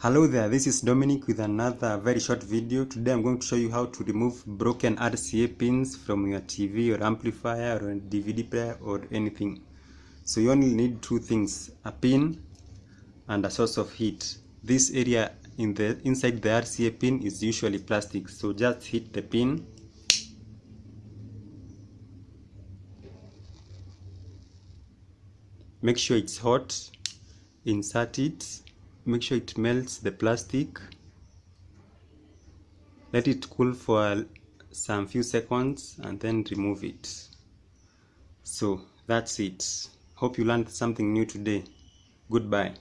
Hello there, this is Dominic with another very short video. Today I'm going to show you how to remove broken RCA pins from your TV or amplifier or DVD player or anything. So you only need two things, a pin and a source of heat. This area in the inside the RCA pin is usually plastic, so just hit the pin make sure it's hot insert it make sure it melts the plastic. Let it cool for some few seconds and then remove it. So that's it. Hope you learned something new today. Goodbye